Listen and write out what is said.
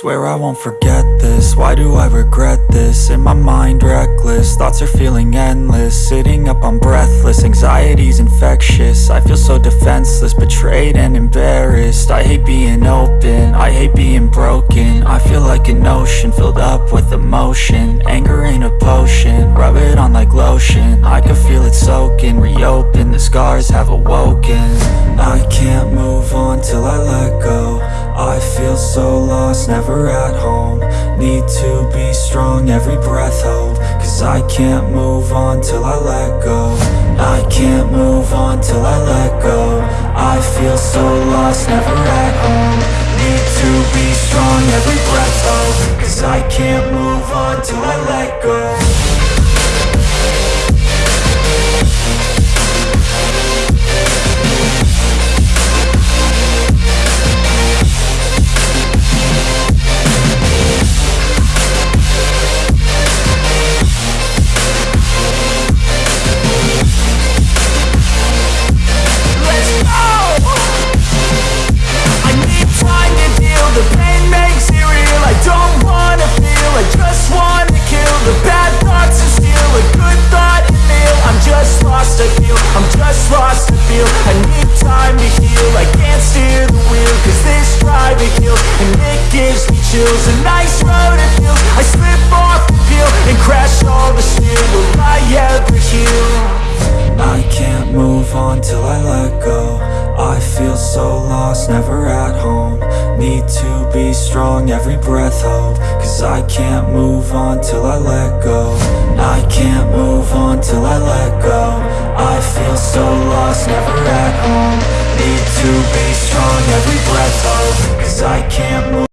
Swear I won't forget this, why do I regret this? In my mind reckless, thoughts are feeling endless. Sitting up I'm breathless, anxiety's infectious. I feel so defenseless, betrayed and embarrassed. I hate being open, I hate being broken. I feel like an ocean, filled up with emotion. Anger ain't a potion, rub it on like lotion. I can feel it soaking, reopen, the scars have awoken. I can't move so lost, never at home. Need to be strong, every breath hope Cause I can't move on till I let go. I can't move on till I let go. I feel so lost, never at home. Need to be strong, every breath hope Cause I can't move on till I let go gives me chills. A nice road it feels, I slip off the peel And crash all the steel, will I ever heal? I can't move on till I let go. I feel so lost, never at home. Need to be strong, every breath hope Cause I can't move on till I let go. I can't move on till I let go. I feel so lost, never at home. Need to be strong, every breath hope Cause I can't